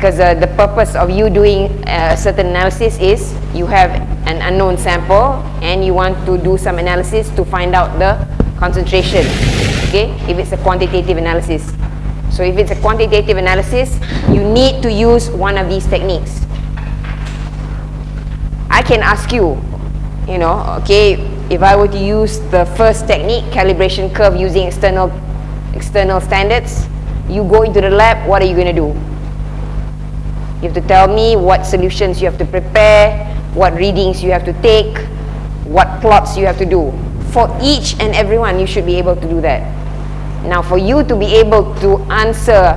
because uh, the purpose of you doing a certain analysis is you have an unknown sample and you want to do some analysis to find out the concentration okay? If it's a quantitative analysis. So if it's a quantitative analysis you need to use one of these techniques. I can ask you you know okay if I were to use the first technique calibration curve using external external standards you go into the lab what are you going to do you have to tell me what solutions you have to prepare, what readings you have to take, what plots you have to do. For each and every one, you should be able to do that. Now, for you to be able to answer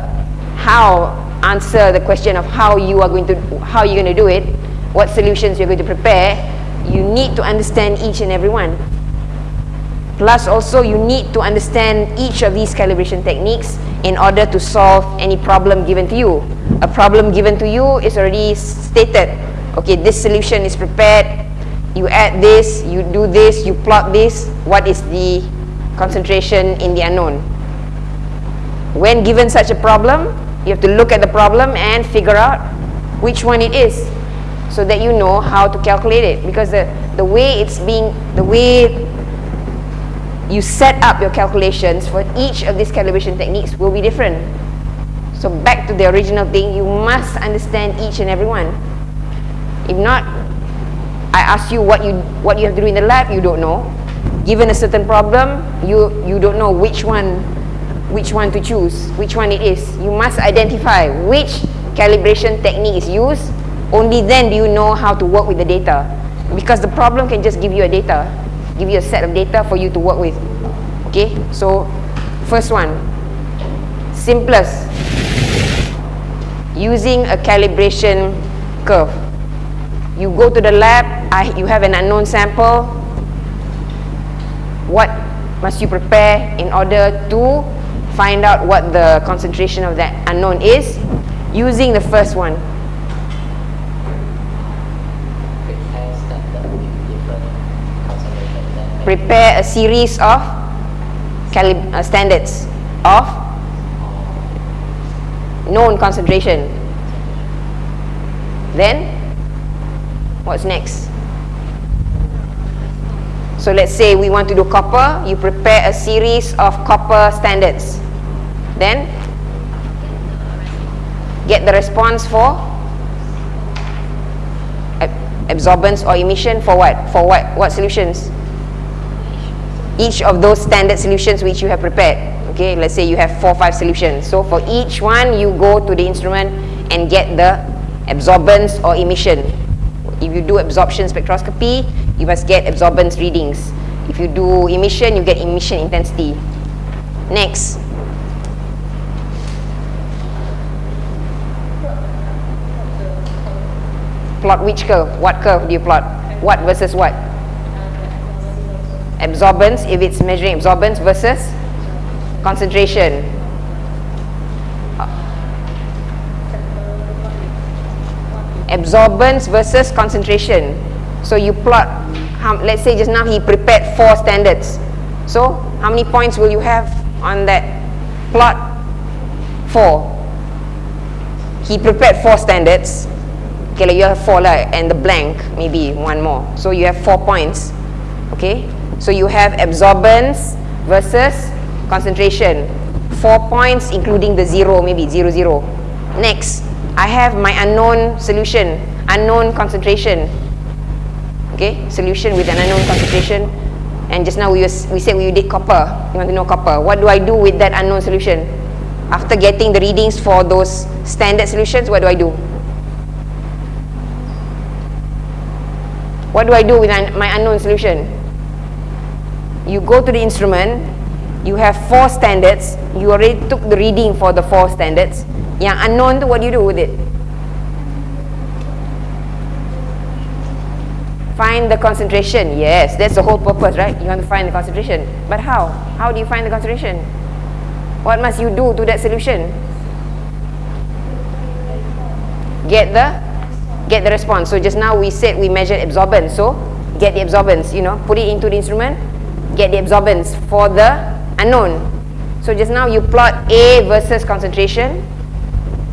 how, answer the question of how you are going to, how you're going to do it, what solutions you're going to prepare, you need to understand each and every one. Plus also you need to understand each of these calibration techniques in order to solve any problem given to you. A problem given to you is already stated. Okay, this solution is prepared. You add this, you do this, you plot this. What is the concentration in the unknown? When given such a problem, you have to look at the problem and figure out which one it is so that you know how to calculate it because the, the way it's being, the way you set up your calculations for each of these calibration techniques will be different. So back to the original thing, you must understand each and every one. If not, I ask you what you what you have to do in the lab, you don't know. Given a certain problem, you you don't know which one which one to choose, which one it is. You must identify which calibration technique is used. Only then do you know how to work with the data. Because the problem can just give you a data give you a set of data for you to work with. Okay, so first one, simplest, using a calibration curve. You go to the lab, I, you have an unknown sample. What must you prepare in order to find out what the concentration of that unknown is using the first one? prepare a series of uh, standards of known concentration. Then, what's next? So let's say we want to do copper, you prepare a series of copper standards. Then, get the response for absorbance or emission for what? For what? What solutions? each of those standard solutions which you have prepared. Okay, let's say you have four, five solutions. So for each one, you go to the instrument and get the absorbance or emission. If you do absorption spectroscopy, you must get absorbance readings. If you do emission, you get emission intensity. Next. Plot which curve? What curve do you plot? What versus what? absorbance if it's measuring absorbance versus concentration. Absorbance versus concentration. So you plot let's say just now he prepared four standards. So how many points will you have on that plot? Four. He prepared four standards. Okay like you have four like, and the blank maybe one more. So you have four points. Okay? So you have absorbance versus concentration. Four points including the zero, maybe zero, zero. Next, I have my unknown solution, unknown concentration. Okay, solution with an unknown concentration. And just now we, was, we said we did copper. You want to know copper. What do I do with that unknown solution? After getting the readings for those standard solutions, what do I do? What do I do with my unknown solution? you go to the instrument, you have four standards, you already took the reading for the four standards. Yang unknown tu, what do you do with it? Find the concentration. Yes, that's the whole purpose, right? You want to find the concentration. But how? How do you find the concentration? What must you do to that solution? Get the get the response. So just now we said we measured absorbance. So get the absorbance, you know, put it into the instrument, get the absorbance for the unknown. So just now you plot A versus concentration.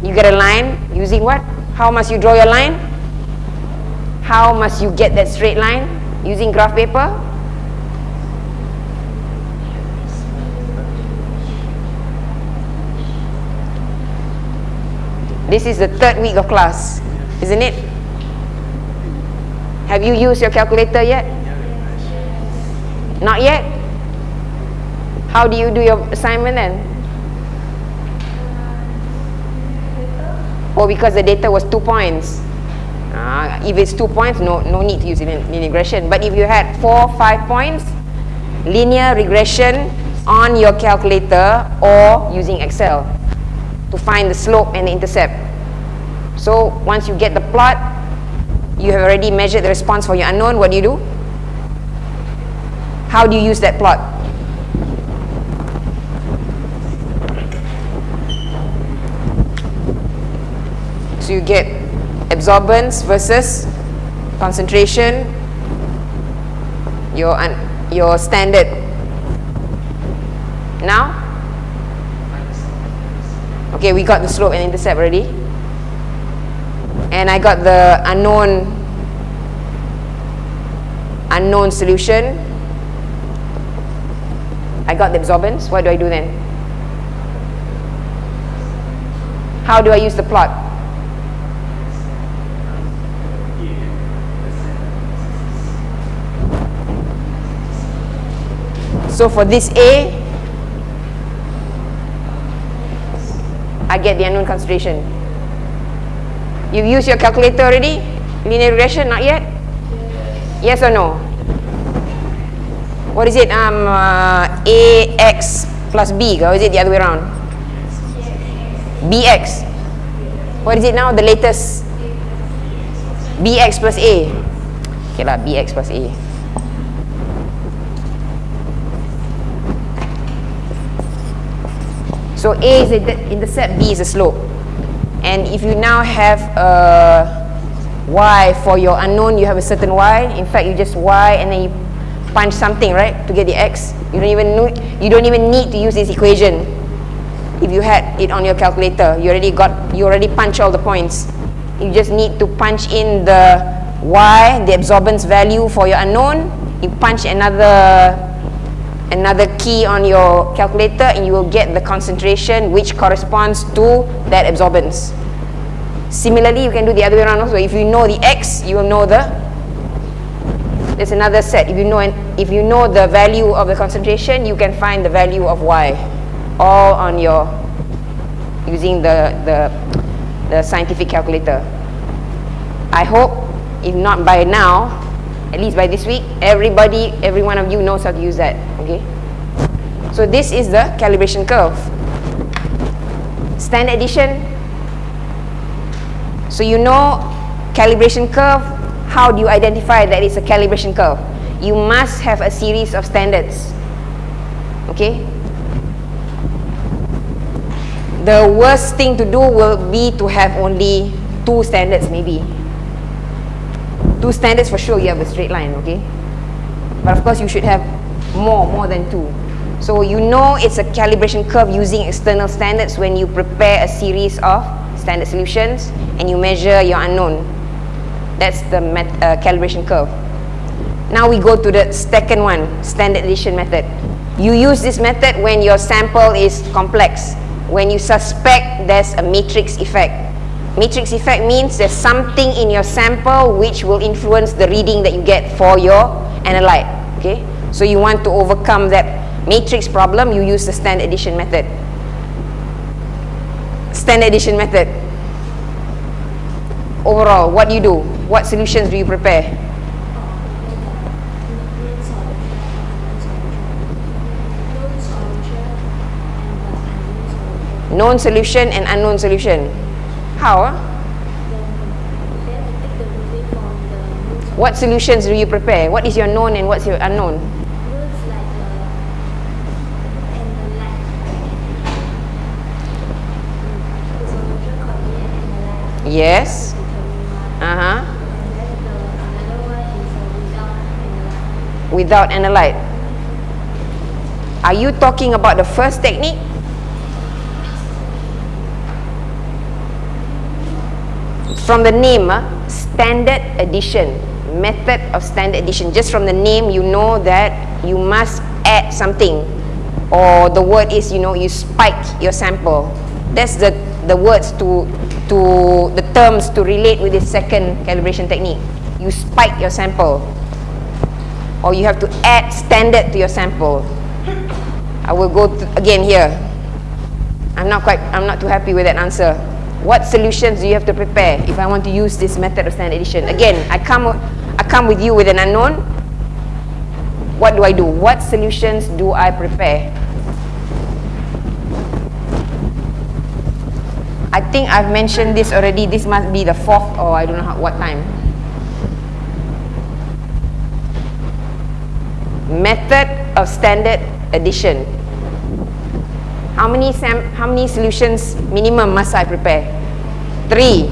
You get a line, Using what? How must you draw your line? How must you get that straight line? Using graph paper? This is the third week of class, isn't it? Have you used your calculator yet? Not yet? How do you do your assignment then? Oh, because the data was two points. Uh, if it's two points, no, no need to use linear regression. But if you had four, five points, linear regression on your calculator or using Excel to find the slope and the intercept. So once you get the plot, you have already measured the response for your unknown, what do you do? How do you use that plot? So you get absorbance versus concentration, your, your standard. Now, Okay, we got the slope and intercept already. And I got the unknown unknown solution. I got the absorbance. What do I do then? How do I use the plot? So for this A, I get the unknown concentration. You use your calculator already? Linear regression, not yet? Yes, yes or no? What is it? Um, uh, AX plus B, or is it the other way around? BX. What is it now, the latest? BX plus A. Okay lah, BX plus A. So A is the intercept, B is a slope. And if you now have a Y for your unknown, you have a certain Y. In fact, you just Y and then you punch something, right, to get the X. You don't even know, you don't even need to use this equation. If you had it on your calculator, you already got, you already punch all the points. You just need to punch in the Y, the absorbance value for your unknown. You punch another another key on your calculator and you will get the concentration which corresponds to that absorbance. Similarly, you can do the other way around also. If you know the X, you will know the there's another set. If you know if you know the value of the concentration, you can find the value of Y all on your using the the the scientific calculator. I hope if not by now, at least by this week, everybody, every one of you knows how to use that, okay? So this is the calibration curve. Standard addition. So you know calibration curve, how do you identify that it's a calibration curve? You must have a series of standards, okay? The worst thing to do will be to have only two standards maybe two standards for sure you have a straight line okay? But of course you should have more more than two. So you know it's a calibration curve using external standards when you prepare a series of standard solutions and you measure your unknown. That's the uh, calibration curve. Now we go to the second one standard addition method. You use this method when your sample is complex. When you suspect there's a matrix effect Matrix effect means there's something in your sample which will influence the reading that you get for your analyte. Okay, so you want to overcome that matrix problem, you use the standard addition method. Standard addition method. Overall, what do you do? What solutions do you prepare? Known solution and unknown solution. How? What solutions do you prepare? What is your known and what's your unknown? Yes. Uh-huh. Without analyte. Are you talking about the first technique from the name, uh, standard addition, method of standard addition. Just from the name, you know that you must add something. Or the word is, you know, you spike your sample. That's the, the words to, to, the terms to relate with the second calibration technique. You spike your sample. Or you have to add standard to your sample. I will go again here. I'm not quite, I'm not too happy with that answer. What solutions do you have to prepare if I want to use this method of standard addition? Again, I come, I come with you with an unknown. What do I do? What solutions do I prepare? I think I've mentioned this already. This must be the fourth or I don't know how, what time. Method of standard addition. How many sam how many solutions minimum must I prepare? Three.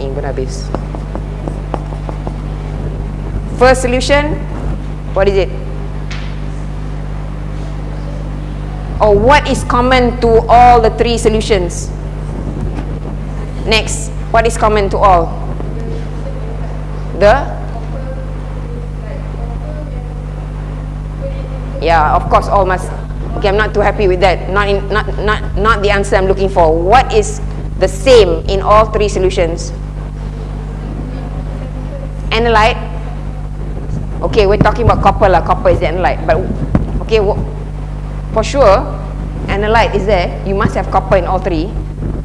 Ini pun habis. First solution, what is it? Or what is common to all the three solutions? Next, what is common to all? The Yeah, of course all must Okay, I'm not too happy with that. Not, in, not, not, not the answer I'm looking for. What is the same in all three solutions? Analyte. Okay, we're talking about copper lah. Copper is the analyte. But, okay, for sure, analyte is there. You must have copper in all three.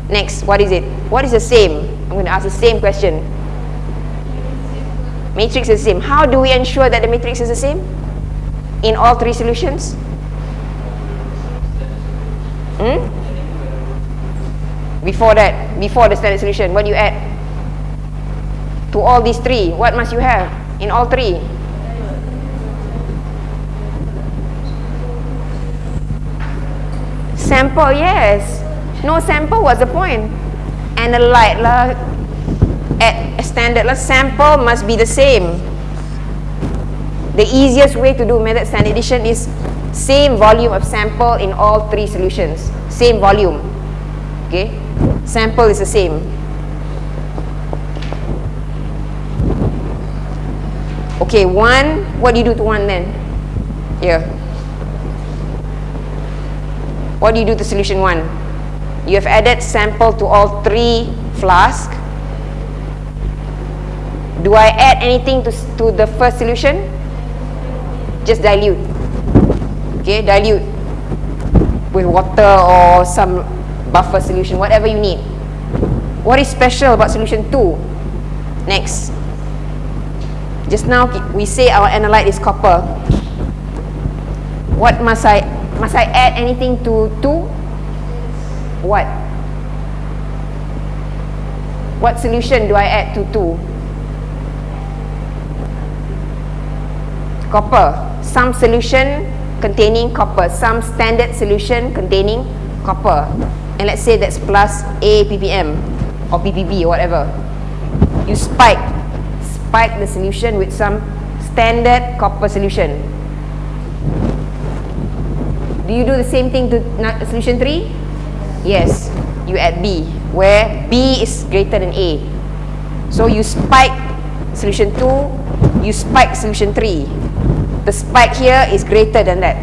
Next, what is it? What is the same? I'm going to ask the same question. Matrix is the same. How do we ensure that the matrix is the same? In all three solutions? Hmm? Before that, before the standard solution, what do you add? To all these three, what must you have in all three? Sample, yes. No sample, what's the point? Analyte lah. At standard lah, sample must be the same. The easiest way to do method standard addition is same volume of sample in all three solutions. Same volume. Okay? Sample is the same. Okay one what do you do to one then? Here. What do you do to solution one? You have added sample to all three flask. Do I add anything to, to the first solution just dilute. Okay dilute with water or some buffer solution whatever you need. What is special about solution 2 next. Just now we say our analyte is copper. What must I must I add anything to 2 what? What solution do I add to 2 copper some solution containing copper, some standard solution containing copper. And let's say that's plus A ppm or ppb or whatever. You spike, spike the solution with some standard copper solution. Do you do the same thing to solution 3? Yes, you add B, where B is greater than A. So you spike solution 2, you spike solution 3 the spike here is greater than that.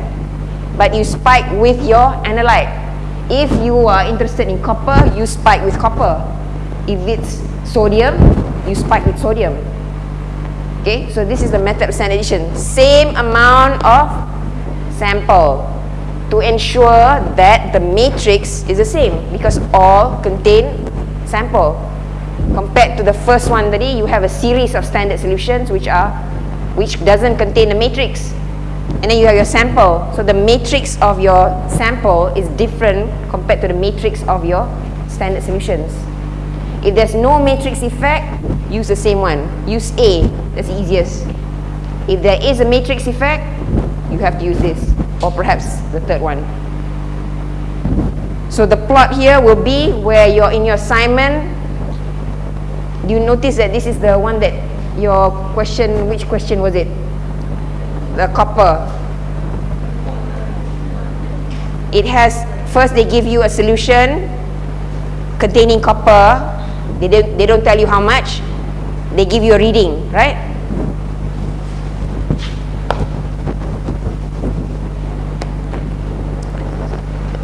But you spike with your analyte. If you are interested in copper you spike with copper. If it's sodium you spike with sodium. Okay so this is the method of standard addition same amount of sample to ensure that the matrix is the same because all contain sample. Compared to the first one tadi you have a series of standard solutions which are which doesn't contain a matrix. And then you have your sample. So the matrix of your sample is different compared to the matrix of your standard solutions. If there's no matrix effect use the same one. Use A. That's the easiest. If there is a matrix effect you have to use this or perhaps the third one. So the plot here will be where you're in your assignment. You notice that this is the one that your question, which question was it? The copper. It has, first they give you a solution containing copper, they don't, they don't tell you how much, they give you a reading, right?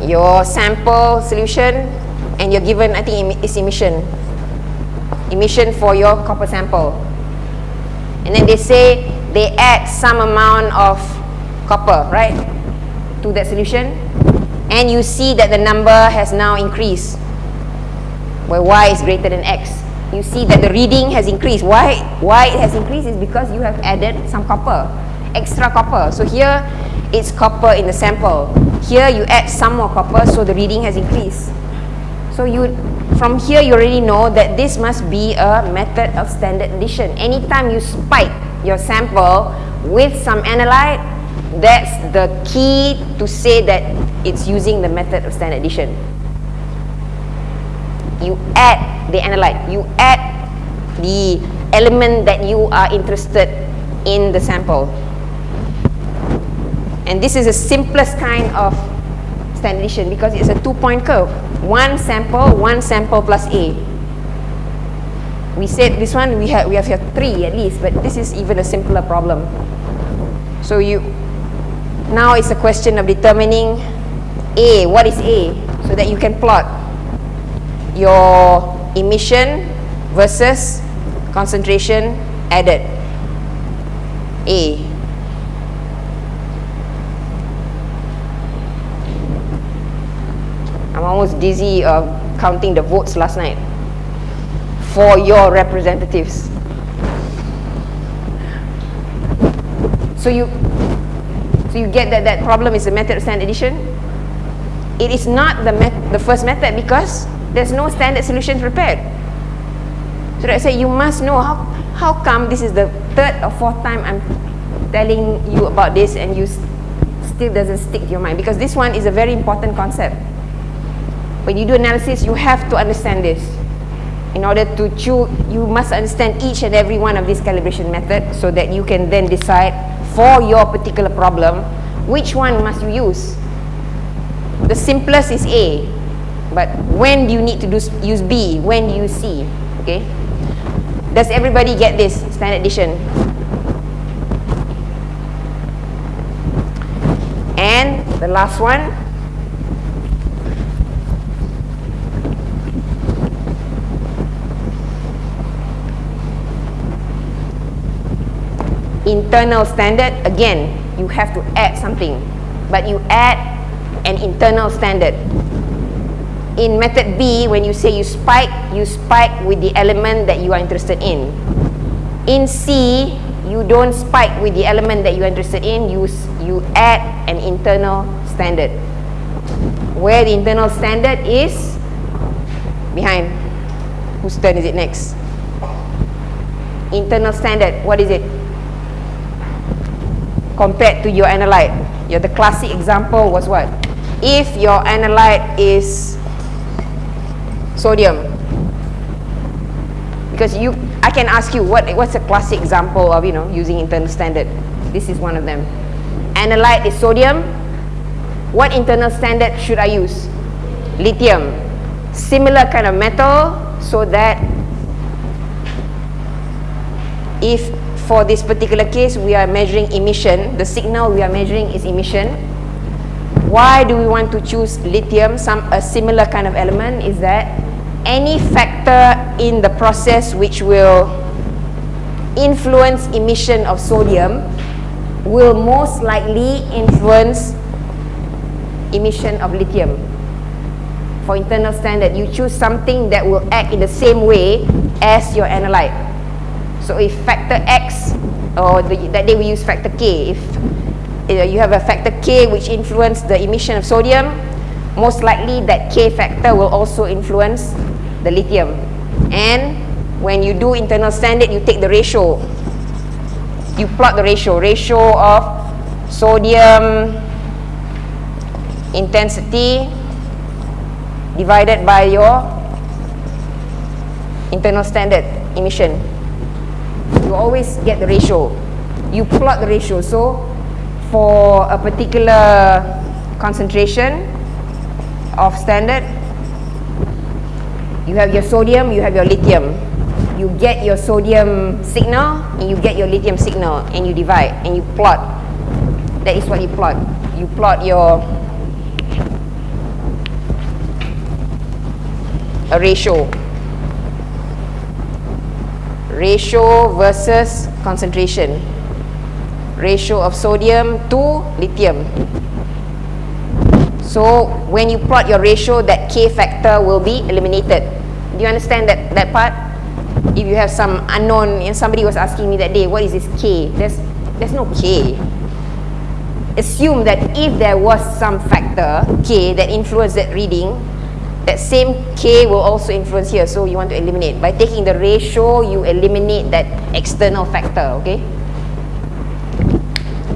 Your sample solution and you're given, I think it's emission. Emission for your copper sample. And then they say they add some amount of copper, right, to that solution. And you see that the number has now increased, where y is greater than x. You see that the reading has increased. Why, why it has increased is because you have added some copper, extra copper. So here, it's copper in the sample. Here, you add some more copper, so the reading has increased. So you, from here, you already know that this must be a method of standard addition. Anytime you spike your sample with some analyte, that's the key to say that it's using the method of standard addition. You add the analyte, you add the element that you are interested in the sample. And this is the simplest kind of standard addition because it's a two-point curve. One sample, one sample plus A. We said this one, we have, we have here three at least, but this is even a simpler problem. So you, now it's a question of determining A, what is A? So that you can plot your emission versus concentration added. A. I'm almost dizzy of counting the votes last night for your representatives. So you, so you get that that problem is a method of standard addition. It is not the the first method because there's no standard solution prepared. So I say you must know how how come this is the third or fourth time I'm telling you about this and you still doesn't stick to your mind because this one is a very important concept. When you do analysis, you have to understand this. In order to choose, you must understand each and every one of these calibration methods so that you can then decide for your particular problem, which one must you use. The simplest is A, but when do you need to do, use B? When do you C? Okay? Does everybody get this standard addition? And the last one, internal standard, again, you have to add something. But you add an internal standard. In method B, when you say you spike, you spike with the element that you are interested in. In C, you don't spike with the element that you are interested in, you, you add an internal standard. Where the internal standard is behind. Whose turn is it next? Internal standard, what is it? Compared to your analyte. The classic example was what? If your analyte is sodium, because you, I can ask you what what's a classic example of you know using internal standard. This is one of them. Analyte is sodium. What internal standard should I use? Lithium. Similar kind of metal, so that if for this particular case, we are measuring emission. The signal we are measuring is emission. Why do we want to choose lithium? Some a similar kind of element is that any factor in the process which will influence emission of sodium will most likely influence emission of lithium. For internal standard, you choose something that will act in the same way as your analyte. So if factor X, or the, that day we use factor K, if uh, you have a factor K which influence the emission of sodium, most likely that K factor will also influence the lithium. And when you do internal standard, you take the ratio. You plot the ratio, ratio of sodium intensity divided by your internal standard emission you always get the ratio. You plot the ratio. So for a particular concentration of standard, You have your sodium, you have your lithium. You get your sodium signal and you get your lithium signal and you divide and you plot. That is what you plot. You plot your a ratio. Ratio versus concentration. Ratio of sodium to lithium. So when you plot your ratio, that K factor will be eliminated. Do you understand that, that part? If you have some unknown, and somebody was asking me that day, what is this K? There's, there's no K. Assume that if there was some factor, K, that influenced that reading, that same K will also influence here. So you want to eliminate. By taking the ratio, you eliminate that external factor, okay?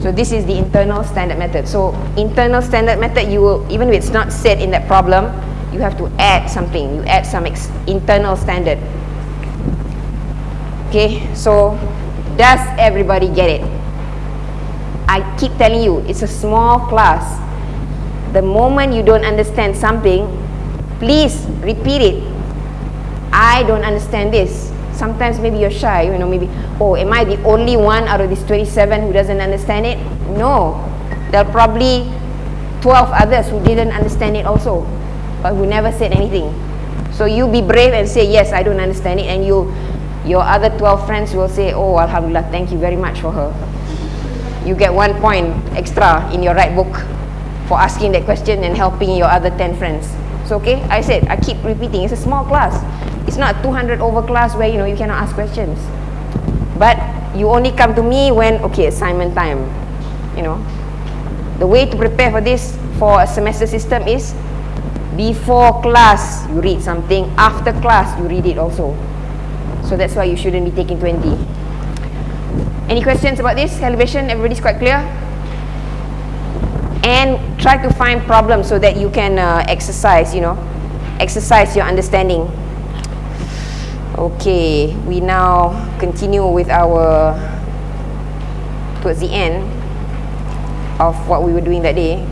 So this is the internal standard method. So internal standard method, you will, even if it's not said in that problem, you have to add something. You add some internal standard. Okay, so does everybody get it? I keep telling you, it's a small class. The moment you don't understand something, please repeat it. I don't understand this sometimes maybe you're shy, you know, maybe, oh, am I the only one out of these 27 who doesn't understand it? No. There are probably 12 others who didn't understand it also, but who never said anything. So you be brave and say, yes, I don't understand it, and you, your other 12 friends will say, oh, Alhamdulillah, thank you very much for her. You get one point extra in your right book for asking that question and helping your other 10 friends. Okay, I said, I keep repeating, it's a small class. It's not 200 over class where you know you cannot ask questions. But you only come to me when okay assignment time. You know, the way to prepare for this for a semester system is before class you read something, after class you read it also. So that's why you shouldn't be taking 20. Any questions about this calibration? Everybody's quite clear? And try to find problems so that you can uh, exercise, you know, exercise your understanding. Okay, we now continue with our towards the end of what we were doing that day.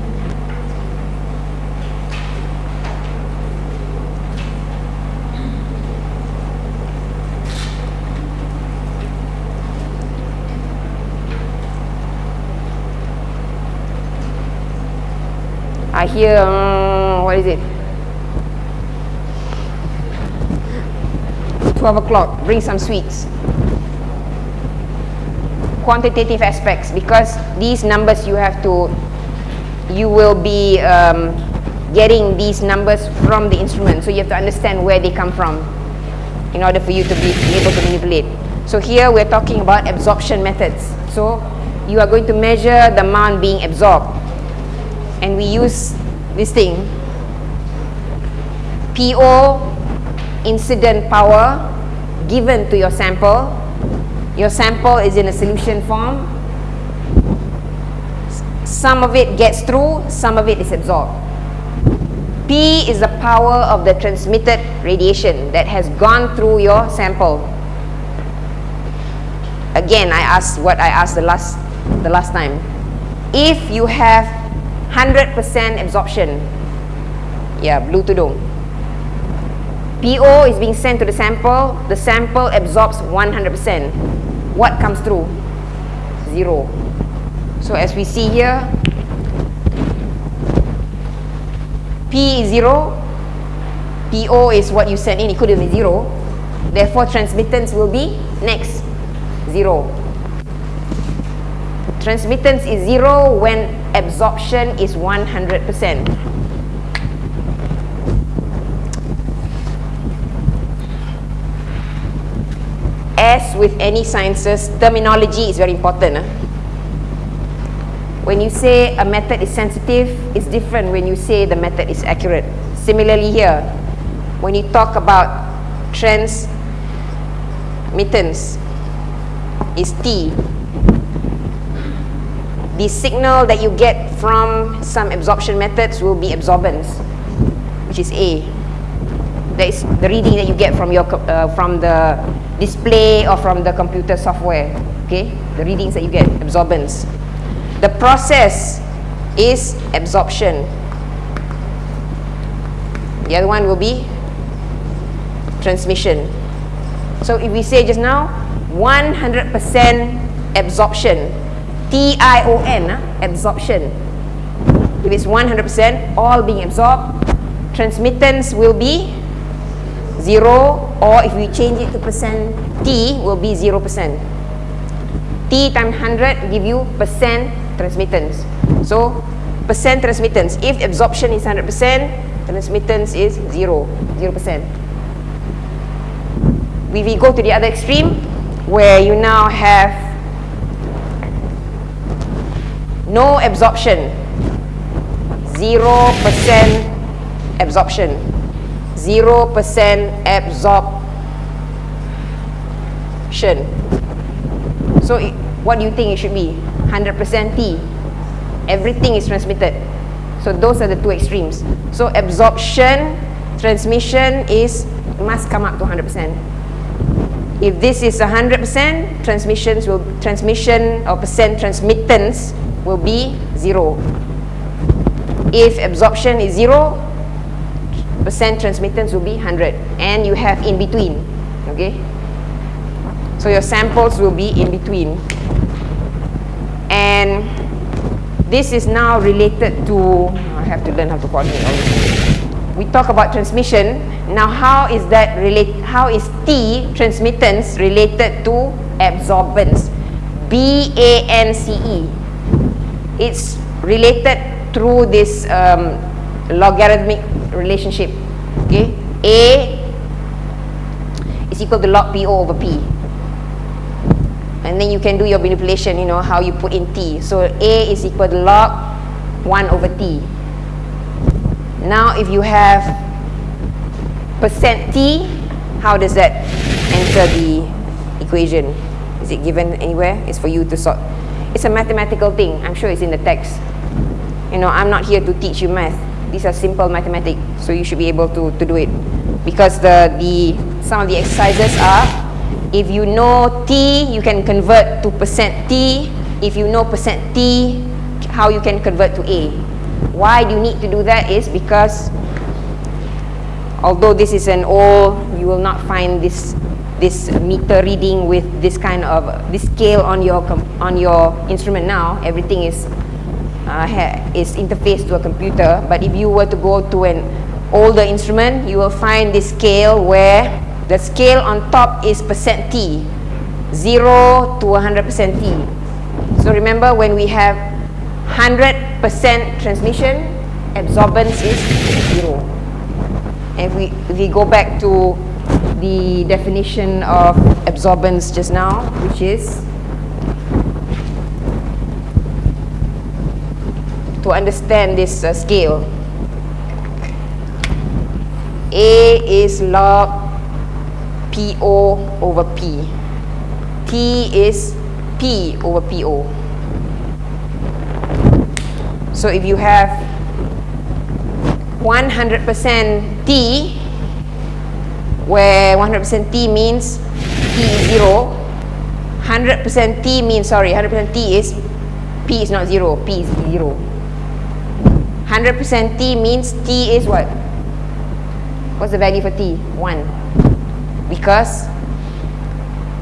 I hear, um, what is it? 12 o'clock, bring some sweets. Quantitative aspects, because these numbers you have to, you will be um, getting these numbers from the instrument. So you have to understand where they come from in order for you to be able to manipulate. So here we're talking about absorption methods. So you are going to measure the amount being absorbed. And we use this thing, PO incident power given to your sample. Your sample is in a solution form. Some of it gets through, some of it is absorbed. P is the power of the transmitted radiation that has gone through your sample. Again, I asked what I asked the last, the last time. If you have 100% absorption, yeah, blue tudung, PO is being sent to the sample. The sample absorbs 100%. What comes through? Zero. So as we see here, P is zero. PO is what you send in. It could zero. Therefore, transmittance will be next. Zero. Transmittance is zero when absorption is 100%. as with any sciences, terminology is very important. Huh? When you say a method is sensitive, it's different when you say the method is accurate. Similarly here, when you talk about transmittance, is T. The signal that you get from some absorption methods will be absorbance, which is A. That is the reading that you get from your uh, from the display or from the computer software okay the readings that you get absorbance the process is absorption the other one will be transmission. So if we say just now, 100% absorption, T-I-O-N, uh, absorption. If it's 100%, all being absorbed, transmittance will be 0 or if we change it to percent T will be 0%. T times 100 give you percent transmittance. So percent transmittance, if absorption is 100%, transmittance is 0, 0%. If we go to the other extreme, where you now have no absorption, 0% absorption, 0% absorption. So it, what do you think it should be? 100% T. Everything is transmitted. So those are the two extremes. So absorption, transmission is must come up to 100%. If this is 100%, transmissions will transmission or percent transmittance will be zero. If absorption is zero, percent transmittance will be 100 and you have in between okay? So your samples will be in between. And this is now related to I have to learn how to coordinate all this we talk about transmission. Now how is that relate how is T transmittance related to absorbance? B A N C E it's related through this um, logarithmic relationship okay? A is equal to log PO over P. And then you can do your manipulation you know how you put in T. So A is equal to log 1 over T. Now if you have percent T how does that enter the equation? Is it given anywhere? It's for you to sort it's a mathematical thing. I'm sure it's in the text. You know I'm not here to teach you math. These are simple mathematics so you should be able to, to do it. Because the, the some of the exercises are if you know T you can convert to percent T. If you know percent T how you can convert to A. Why do you need to do that is because although this is an old you will not find this this meter reading with this kind of this scale on your on your instrument now everything is uh, is interfaced to a computer. But if you were to go to an older instrument you will find this scale where the scale on top is percent T 0 to 100 percent T. So remember when we have 100 percent transmission absorbance is 0 and if we, if we go back to the definition of absorbance just now which is to understand this uh, scale. A is log PO over P. T is P over PO. So if you have 100% T, where 100% T means T is 0, 100% T means, sorry, 100% T is P is not 0, P is 0. 100% T means T is what? What's the value for T? 1. Because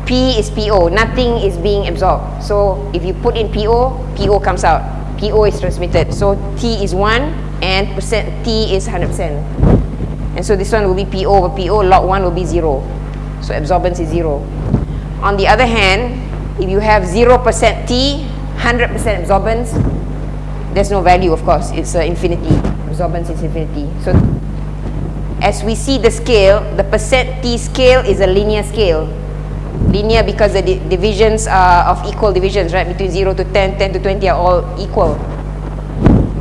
P is PO. Nothing is being absorbed. So if you put in PO, PO comes out. PO is transmitted. So T is 1 and percent T is 100%. And so this one will be PO over PO. Log 1 will be 0. So absorbance is 0. On the other hand, if you have 0% T, 100% absorbance, there's no value of course it's uh, infinity absorbance is infinity so as we see the scale the percent t scale is a linear scale linear because the di divisions are of equal divisions right between 0 to 10 10 to 20 are all equal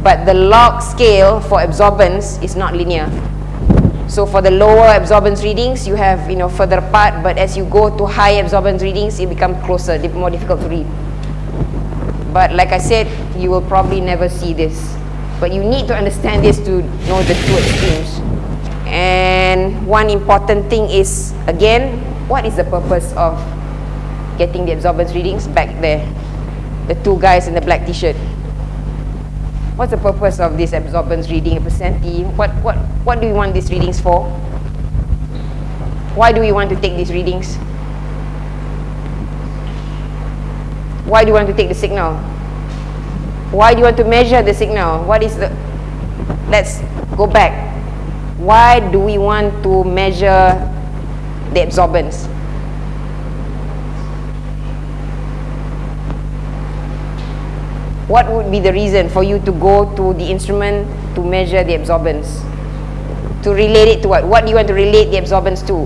but the log scale for absorbance is not linear so for the lower absorbance readings you have you know further apart but as you go to high absorbance readings it becomes closer more difficult to read but like I said, you will probably never see this. But you need to understand this to know the two extremes. And one important thing is, again, what is the purpose of getting the absorbance readings back there? The two guys in the black t-shirt. What's the purpose of this absorbance reading, a percent T? What, what, what do we want these readings for? Why do we want to take these readings? Why do you want to take the signal? Why do you want to measure the signal? What is the... Let's go back. Why do we want to measure the absorbance? What would be the reason for you to go to the instrument to measure the absorbance? To relate it to what? What do you want to relate the absorbance to?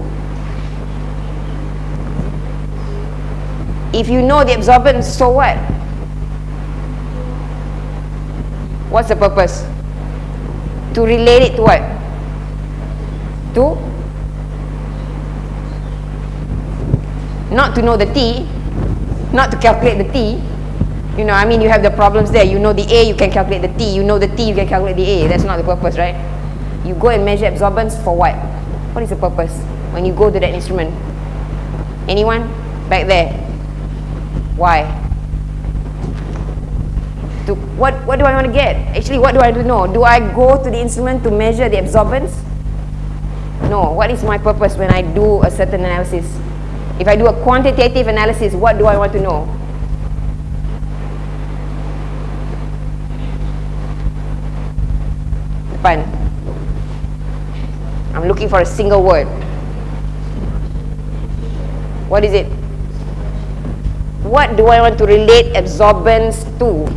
If you know the absorbance, so what? What's the purpose? To relate it to what? To? Not to know the T, not to calculate the T. You know, I mean, you have the problems there. You know the A, you can calculate the T. You know the T, you can calculate the A. That's not the purpose, right? You go and measure absorbance for what? What is the purpose when you go to that instrument? Anyone? Back there. Why? To what, what do I want to get? Actually, what do I do know? Do I go to the instrument to measure the absorbance? No. What is my purpose when I do a certain analysis? If I do a quantitative analysis, what do I want to know? Depan. I'm looking for a single word. What is it? what do I want to relate absorbance to?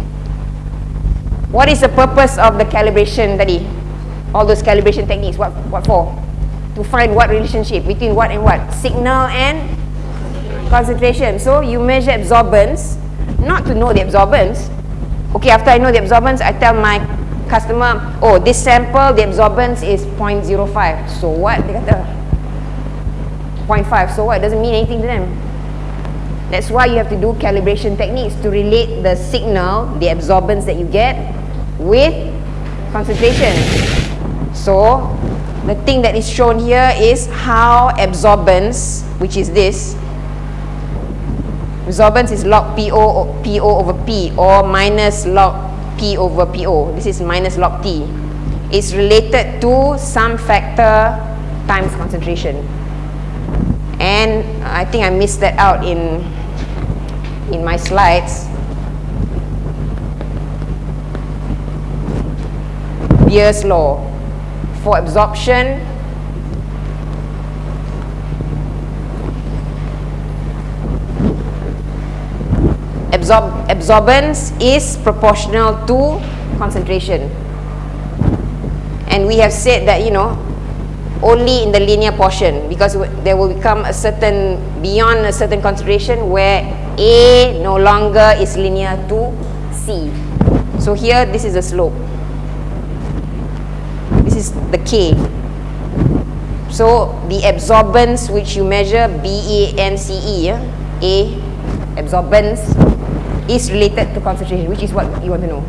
What is the purpose of the calibration tadi? All those calibration techniques, what, what for? To find what relationship between what and what? Signal and concentration. So you measure absorbance, not to know the absorbance. Okay, after I know the absorbance, I tell my customer, oh, this sample, the absorbance is 0.05. So what? Dia kata, 0.5. So what? It doesn't mean anything to them. That's why you have to do calibration techniques to relate the signal, the absorbance that you get with concentration. So, the thing that is shown here is how absorbance, which is this, absorbance is log PO, PO over P or minus log P over PO. This is minus log T. It's related to some factor times concentration and I think I missed that out in in my slides Beer's law for absorption absorb absorbance is proportional to concentration and we have said that you know only in the linear portion because there will become a certain beyond a certain concentration where A no longer is linear to C. So here this is the slope. This is the K. So the absorbance which you measure B A N C E A absorbance is related to concentration which is what you want to know.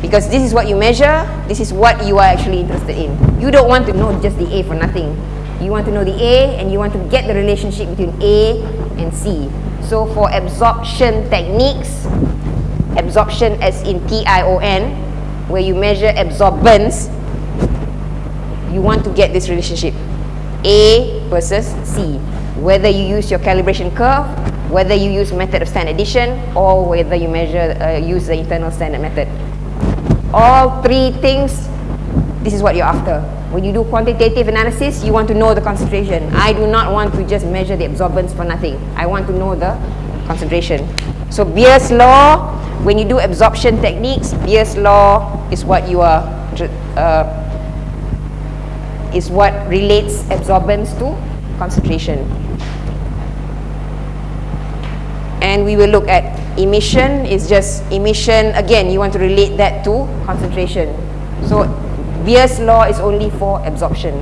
Because this is what you measure this is what you are actually interested in. You don't want to know just the A for nothing. You want to know the A and you want to get the relationship between A and C. So for absorption techniques absorption as in T-I-O-N where you measure absorbance you want to get this relationship. A versus C whether you use your calibration curve whether you use method of standard addition or whether you measure uh, use the internal standard method all three things, this is what you're after. When you do quantitative analysis, you want to know the concentration. I do not want to just measure the absorbance for nothing. I want to know the concentration. So Beer's law, when you do absorption techniques, Beer's law is what you are, uh, is what relates absorbance to concentration. And we will look at emission. Is just emission. Again you want to relate that to concentration. So Beer's law is only for absorption.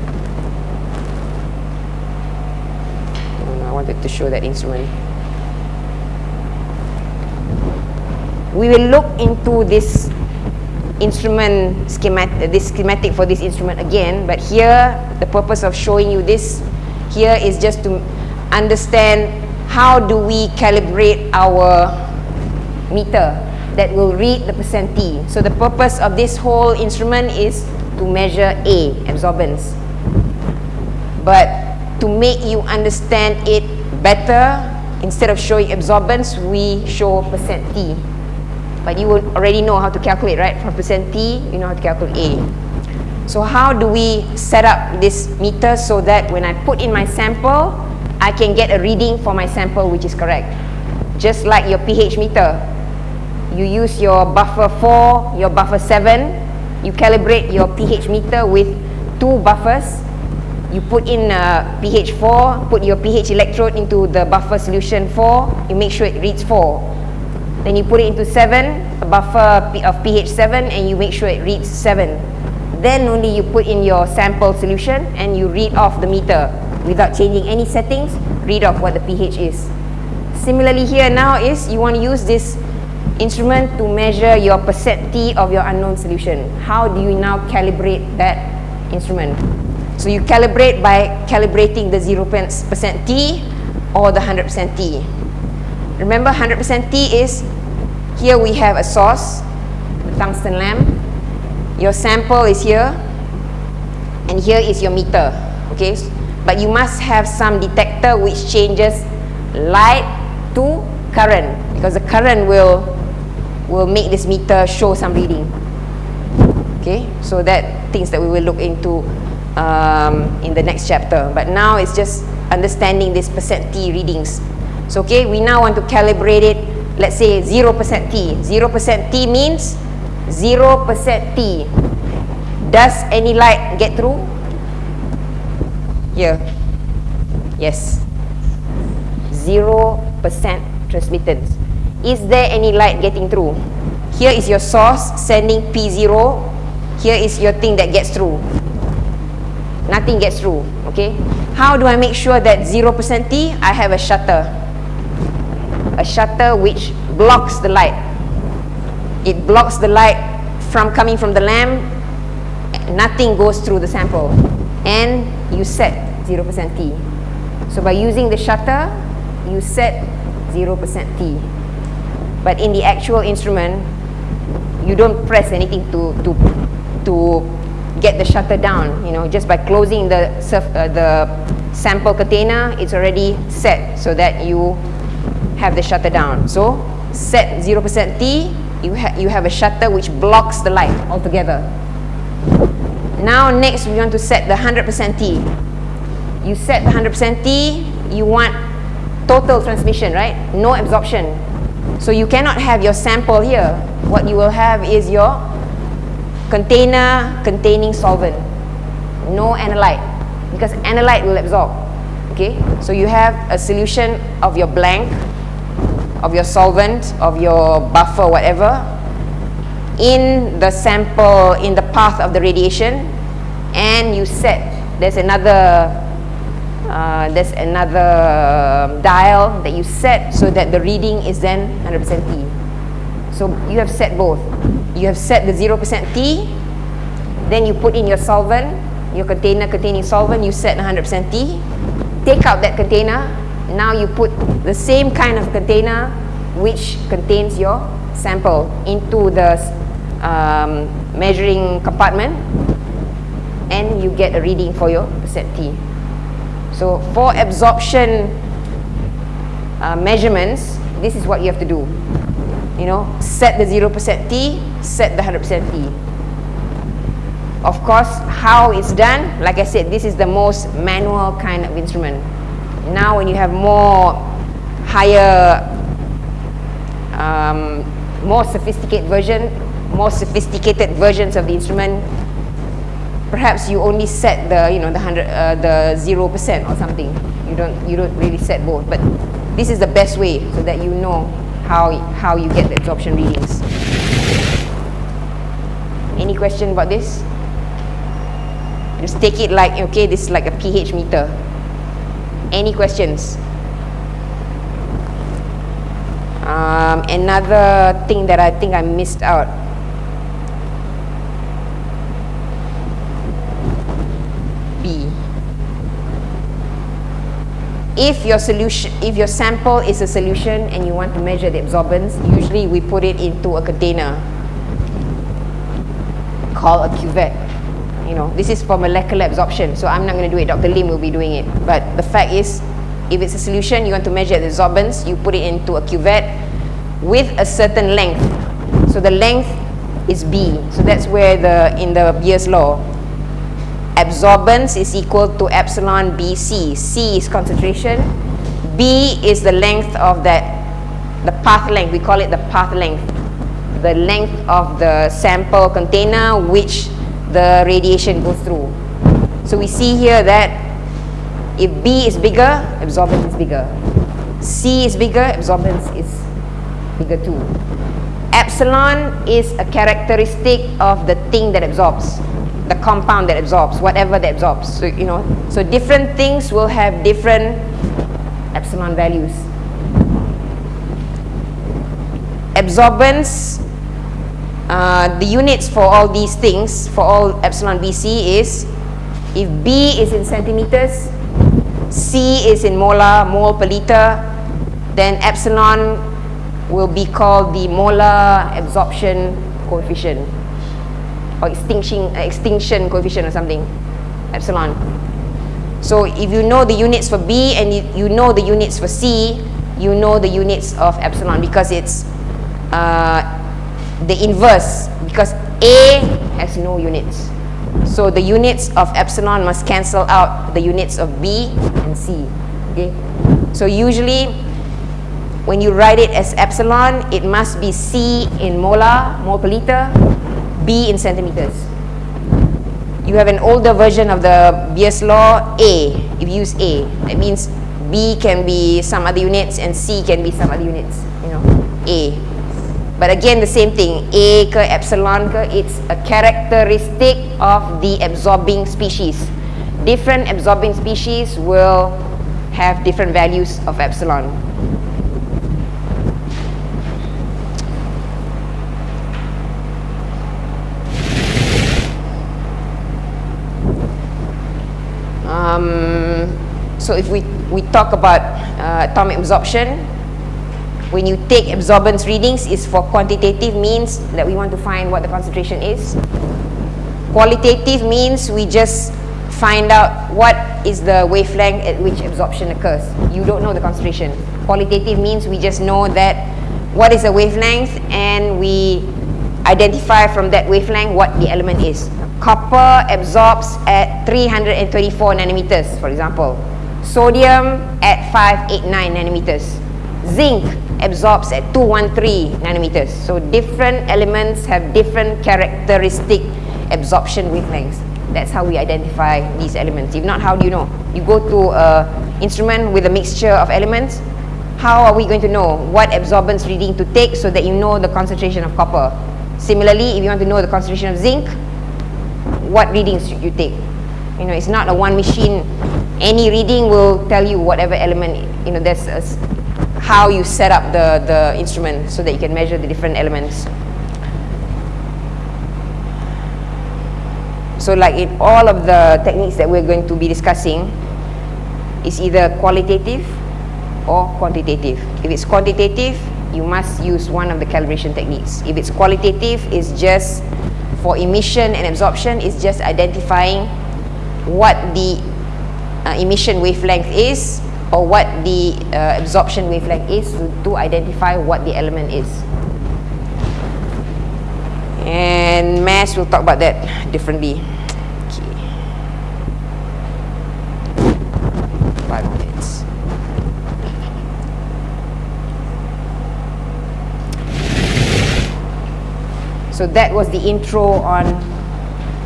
Mm, I wanted to show that instrument. We will look into this instrument schematic uh, this schematic for this instrument again but here the purpose of showing you this here is just to understand how do we calibrate our meter that will read the percent T. So the purpose of this whole instrument is to measure A, absorbance. But to make you understand it better, instead of showing absorbance, we show percent T. But you already know how to calculate, right? From percent T, you know how to calculate A. So how do we set up this meter so that when I put in my sample, I can get a reading for my sample which is correct. Just like your pH meter. You use your buffer 4, your buffer 7, you calibrate your pH meter with two buffers. You put in uh, pH 4, put your pH electrode into the buffer solution 4, you make sure it reads 4. Then you put it into 7, a buffer of pH 7 and you make sure it reads 7. Then only you put in your sample solution and you read off the meter without changing any settings, read off what the pH is. Similarly here now is you want to use this instrument to measure your percent T of your unknown solution. How do you now calibrate that instrument? So you calibrate by calibrating the 0% T or the 100% T. Remember 100% T is, here we have a source, the tungsten lamp. Your sample is here, and here is your meter, okay? But you must have some detector which changes light to current, because the current will, will make this meter show some reading. Okay, so that things that we will look into um, in the next chapter. But now it's just understanding this percent T readings. So okay, we now want to calibrate it, let's say 0% T. 0% T means 0% T. Does any light get through? Here. Yes. 0% transmittance. Is there any light getting through? Here is your source sending P0. Here is your thing that gets through. Nothing gets through, okay? How do I make sure that 0% T? I have a shutter a shutter which blocks the light. It blocks the light from coming from the lamp. Nothing goes through the sample. And you set 0% T. So by using the shutter, you set 0% T. But in the actual instrument, you don't press anything to, to, to get the shutter down. You know, just by closing the, surf, uh, the sample container, it's already set so that you have the shutter down. So set 0% T, you, ha you have a shutter which blocks the light altogether. Now next we want to set the 100% T. You set the 100% T, you want total transmission, right? No absorption. So you cannot have your sample here. What you will have is your container containing solvent. No analyte because analyte will absorb. Okay, so you have a solution of your blank of your solvent, of your buffer, whatever, in the sample, in the path of the radiation, and you set, there's another, uh, there's another dial that you set so that the reading is then 100% T. So you have set both. You have set the 0% T, then you put in your solvent, your container containing solvent, you set 100% T, take out that container, now you put the same kind of container which contains your sample into the um, measuring compartment and you get a reading for your percent T. So for absorption uh, measurements, this is what you have to do. You know, set the 0% T, set the 100% T. Of course, how it's done, like I said, this is the most manual kind of instrument. Now when you have more higher, um, more sophisticated version, more sophisticated versions of the instrument, perhaps you only set the, you know, the hundred, uh, the zero percent or something. You don't, you don't really set both. But this is the best way so that you know how how you get the absorption readings. Any question about this? Just take it like okay, this is like a pH meter. Any questions? Um, another thing that I think I missed out. B. If your solution, if your sample is a solution and you want to measure the absorbance, usually we put it into a container called a cuvette. you know, this is for molecular absorption, so I'm not going to do it. Dr. Lim will be doing it. But the fact is, if it's a solution, you want to measure the absorbance, you put it into a cuvette with a certain length. So the length is B. So that's where the, in the Beer's law, absorbance is equal to epsilon BC. C is concentration. B is the length of that, the path length. We call it the path length. The length of the sample container which the radiation goes through. So we see here that if B is bigger, absorbance is bigger. C is bigger, absorbance is bigger too. Epsilon is a characteristic of the thing that absorbs, the compound that absorbs, whatever that absorbs. So, you know, so different things will have different epsilon values. Absorbance, uh, the units for all these things, for all epsilon BC is, if B is in centimeters, C is in molar, mole per liter, then epsilon will be called the molar absorption coefficient or extinction, uh, extinction coefficient or something, epsilon. So if you know the units for B and you, you know the units for C, you know the units of epsilon because it's uh, the inverse because A has no units. So the units of epsilon must cancel out the units of B and C. Okay. So usually when you write it as epsilon, it must be C in molar, mole per liter, B in centimeters. You have an older version of the Beer's law, A, if you use A. That means B can be some other units and C can be some other units, you know, A. But again, the same thing, A ke epsilon ke, it's a characteristic of the absorbing species. Different absorbing species will have different values of epsilon. So if we, we talk about uh, atomic absorption, when you take absorbance readings is for quantitative means that we want to find what the concentration is. Qualitative means we just find out what is the wavelength at which absorption occurs. You don't know the concentration. Qualitative means we just know that what is the wavelength and we identify from that wavelength what the element is. Copper absorbs at 324 nanometers, for example. Sodium at 589 nanometers. Zinc absorbs at 213 nanometers. So different elements have different characteristic absorption wavelengths. That's how we identify these elements. If not, how do you know? You go to an instrument with a mixture of elements, how are we going to know what absorbance reading to take so that you know the concentration of copper? Similarly, if you want to know the concentration of zinc, what readings should you take? You know, it's not a one machine. Any reading will tell you whatever element, you know, that's a, how you set up the, the instrument so that you can measure the different elements. So like in all of the techniques that we're going to be discussing, it's either qualitative or quantitative. If it's quantitative, you must use one of the calibration techniques. If it's qualitative, it's just for emission and absorption, it's just identifying what the uh, emission wavelength is or what the uh, absorption wavelength is to, to identify what the element is. And mass, we'll talk about that differently. Okay. Five minutes. So that was the intro on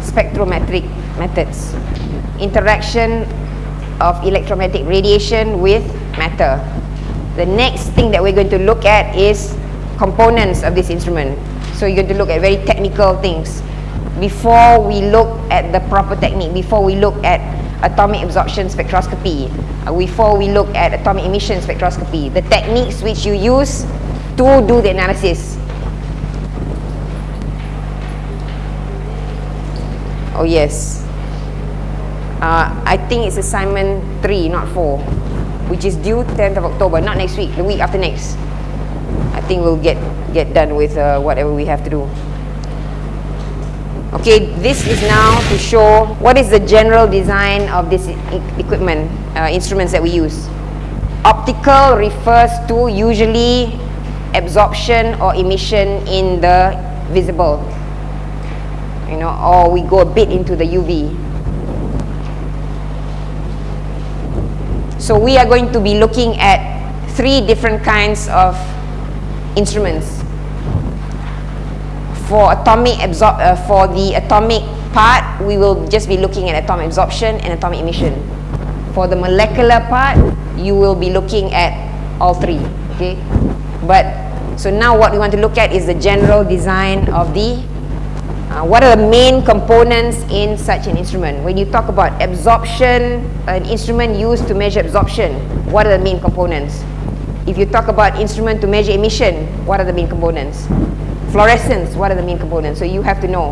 spectrometric methods. Interaction of electromagnetic radiation with matter. The next thing that we're going to look at is components of this instrument. So you're going to look at very technical things. Before we look at the proper technique, before we look at atomic absorption spectroscopy, uh, before we look at atomic emission spectroscopy, the techniques which you use to do the analysis Oh yes. Uh, I think it's assignment 3, not 4, which is due 10th of October, not next week, the week after next. I think we'll get, get done with uh, whatever we have to do. Okay, this is now to show what is the general design of this equipment, uh, instruments that we use. Optical refers to usually absorption or emission in the visible. You know, or we go a bit into the UV. So we are going to be looking at three different kinds of instruments for atomic absor uh, for the atomic part, we will just be looking at atomic absorption and atomic emission. For the molecular part, you will be looking at all three, okay? But, so now what we want to look at is the general design of the, uh, what are the main components in such an instrument? When you talk about absorption, an instrument used to measure absorption, what are the main components? If you talk about instrument to measure emission, what are the main components? Fluorescence, what are the main components? So you have to know.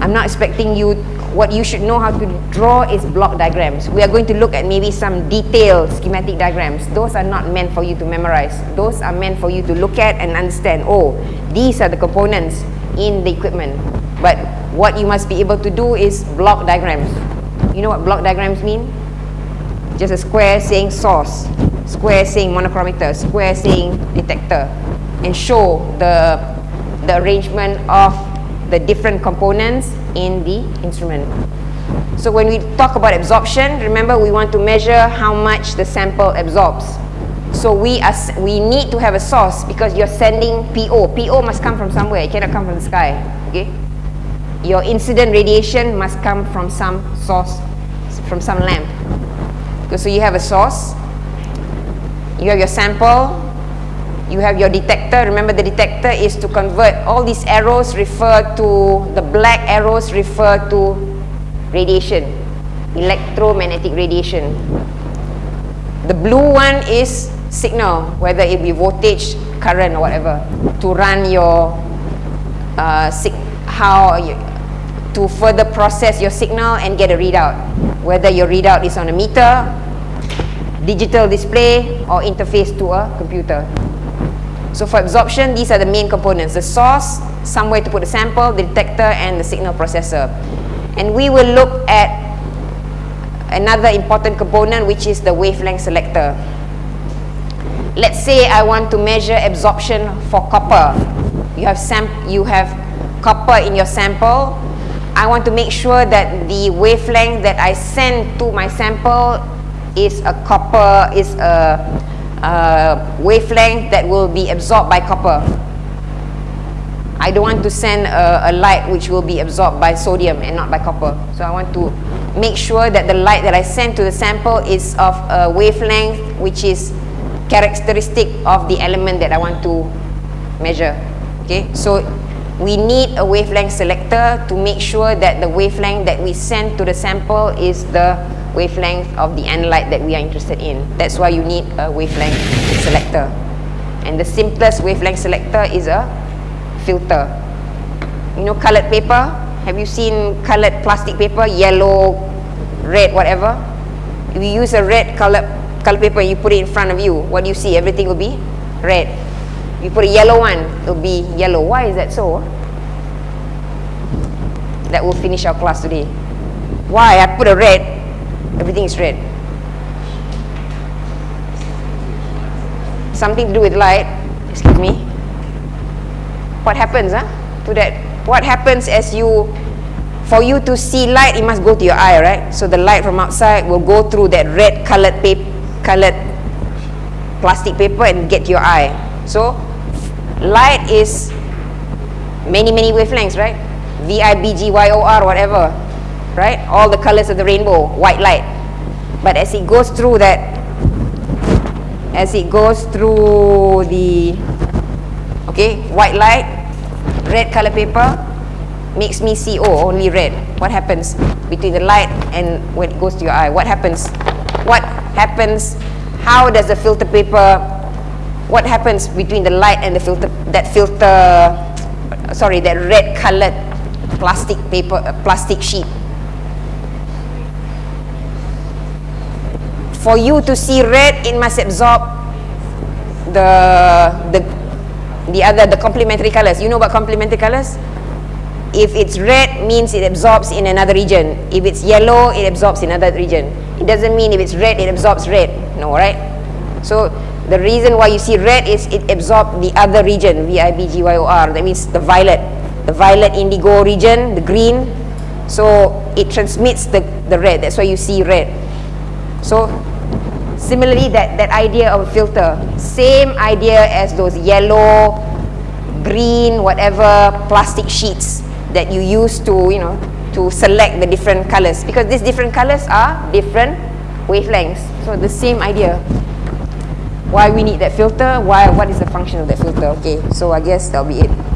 I'm not expecting you, what you should know how to draw is block diagrams. We are going to look at maybe some detailed schematic diagrams. Those are not meant for you to memorize. Those are meant for you to look at and understand, oh, these are the components in the equipment. But what you must be able to do is block diagrams. You know what block diagrams mean? Just a square saying source, square saying monochromator, square saying detector, and show the the arrangement of the different components in the instrument. So when we talk about absorption, remember we want to measure how much the sample absorbs. So we, are, we need to have a source because you're sending PO. PO must come from somewhere, it cannot come from the sky. Okay? Your incident radiation must come from some source, from some lamp. So you have a source, you have your sample, you have your detector. Remember the detector is to convert all these arrows refer to, the black arrows refer to radiation, electromagnetic radiation. The blue one is signal, whether it be voltage, current or whatever, to run your, uh, how, you, to further process your signal and get a readout. Whether your readout is on a meter, digital display or interface to a computer. So for absorption, these are the main components. The source, somewhere to put the sample, the detector, and the signal processor. And we will look at another important component, which is the wavelength selector. Let's say I want to measure absorption for copper. You have, you have copper in your sample. I want to make sure that the wavelength that I send to my sample is a copper, is a wavelength that will be absorbed by copper. I don't want to send a, a, light which will be absorbed by sodium and not by copper. So I want to make sure that the light that I send to the sample is of a wavelength which is characteristic of the element that I want to measure. Okay, so we need a wavelength selector to make sure that the wavelength that we send to the sample is the wavelength of the analyte that we are interested in. That's why you need a wavelength selector. And the simplest wavelength selector is a filter. You know colored paper? Have you seen colored plastic paper? Yellow, red, whatever? You use a red colored, colored paper you put it in front of you, what do you see? Everything will be red. You put a yellow one, it will be yellow. Why is that so? That will finish our class today. Why? I put a red, everything is red. Something to do with light, excuse me. What happens huh, to that? What happens as you, for you to see light, it must go to your eye, right? So the light from outside will go through that red colored paper, colored plastic paper and get your eye. So light is many, many wavelengths, right? V, I, B, G, Y, O, R, whatever right? All the colors of the rainbow, white light. But as it goes through that, as it goes through the, okay, white light, red color paper, makes me see, oh, only red. What happens between the light and when it goes to your eye? What happens? What happens? How does the filter paper, what happens between the light and the filter, that filter, sorry, that red colored plastic paper, uh, plastic sheet? for you to see red, it must absorb the the the other the complementary colors. You know about complementary colors? if it's red means it absorbs in another region. If it's yellow, it absorbs in another region. It doesn't mean if it's red, it absorbs red. No, right? So the reason why you see red is it absorbs the other region, V-I-B-G-Y-O-R. That means the violet. The violet indigo region, the green. So it transmits the, the red. That's why you see red. So similarly, that, that idea of a filter, same idea as those yellow, green, whatever plastic sheets that you use to, you know, to select the different colors. Because these different colors are different wavelengths. So the same idea. Why we need that filter, why, what is the function of that filter. Okay, so I guess that'll be it.